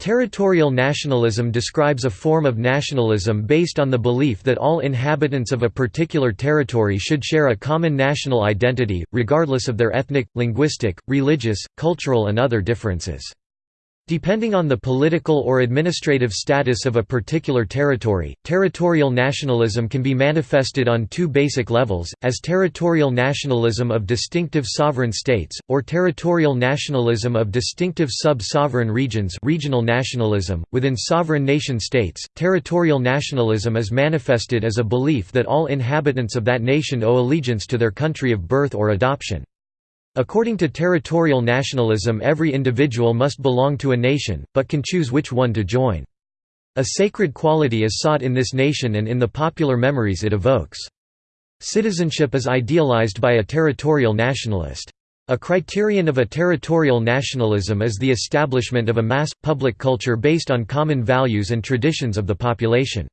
Territorial nationalism describes a form of nationalism based on the belief that all inhabitants of a particular territory should share a common national identity, regardless of their ethnic, linguistic, religious, cultural and other differences. Depending on the political or administrative status of a particular territory, territorial nationalism can be manifested on two basic levels, as territorial nationalism of distinctive sovereign states, or territorial nationalism of distinctive sub-sovereign regions regional nationalism. .Within sovereign nation-states, territorial nationalism is manifested as a belief that all inhabitants of that nation owe allegiance to their country of birth or adoption. According to territorial nationalism every individual must belong to a nation, but can choose which one to join. A sacred quality is sought in this nation and in the popular memories it evokes. Citizenship is idealized by a territorial nationalist. A criterion of a territorial nationalism is the establishment of a mass, public culture based on common values and traditions of the population.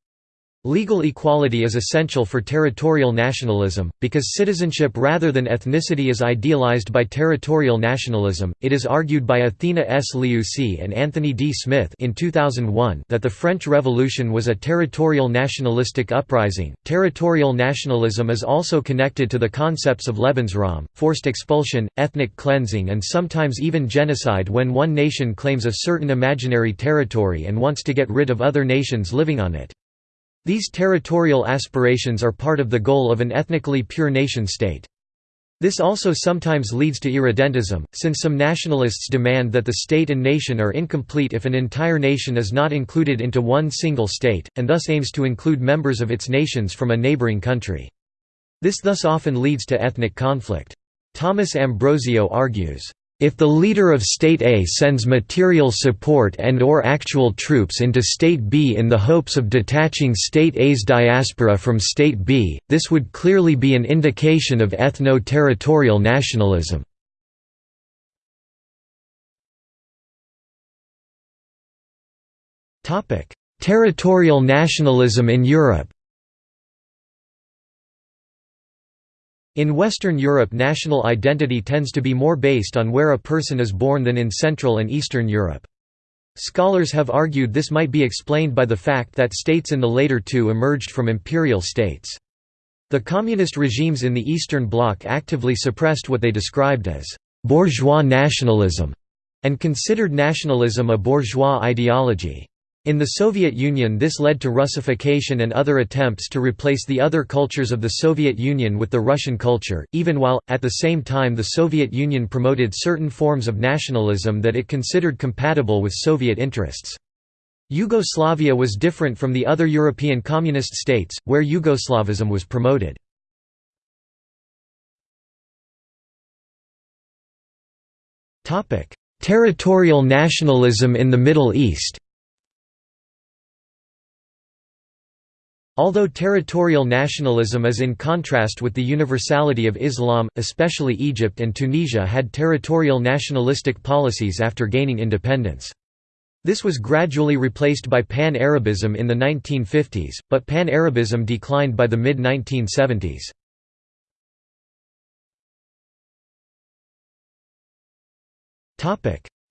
Legal equality is essential for territorial nationalism, because citizenship rather than ethnicity is idealized by territorial nationalism. It is argued by Athena S. Leoussi and Anthony D. Smith in 2001 that the French Revolution was a territorial nationalistic uprising. Territorial nationalism is also connected to the concepts of Lebensraum, forced expulsion, ethnic cleansing, and sometimes even genocide when one nation claims a certain imaginary territory and wants to get rid of other nations living on it. These territorial aspirations are part of the goal of an ethnically pure nation-state. This also sometimes leads to irredentism, since some nationalists demand that the state and nation are incomplete if an entire nation is not included into one single state, and thus aims to include members of its nations from a neighboring country. This thus often leads to ethnic conflict. Thomas Ambrosio argues, if the leader of State A sends material support and or actual troops into State B in the hopes of detaching State A's diaspora from State B, this would clearly be an indication of ethno-territorial nationalism. Territorial nationalism in Europe In Western Europe national identity tends to be more based on where a person is born than in Central and Eastern Europe. Scholars have argued this might be explained by the fact that states in the later two emerged from imperial states. The communist regimes in the Eastern Bloc actively suppressed what they described as «bourgeois nationalism» and considered nationalism a bourgeois ideology. In the Soviet Union this led to Russification and other attempts to replace the other cultures of the Soviet Union with the Russian culture, even while, at the same time the Soviet Union promoted certain forms of nationalism that it considered compatible with Soviet interests. Yugoslavia was different from the other European communist states, where Yugoslavism was promoted. Territorial nationalism in the Middle East Although territorial nationalism is in contrast with the universality of Islam, especially Egypt and Tunisia had territorial nationalistic policies after gaining independence. This was gradually replaced by Pan-Arabism in the 1950s, but Pan-Arabism declined by the mid-1970s.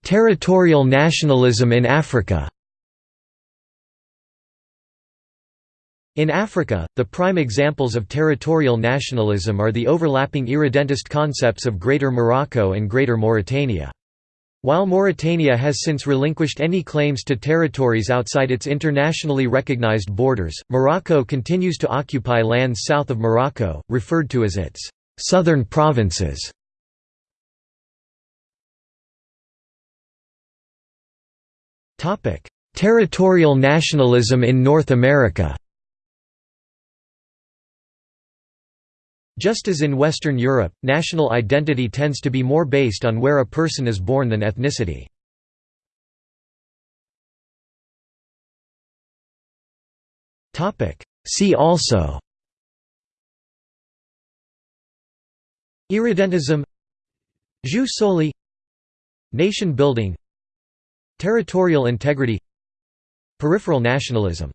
Territorial nationalism in Africa In Africa, the prime examples of territorial nationalism are the overlapping irredentist concepts of Greater Morocco and Greater Mauritania. While Mauritania has since relinquished any claims to territories outside its internationally recognized borders, Morocco continues to occupy lands south of Morocco, referred to as its «southern provinces». Territorial nationalism in North America Just as in Western Europe, national identity tends to be more based on where a person is born than ethnicity. See also Irredentism Jus soli Nation building Territorial integrity Peripheral nationalism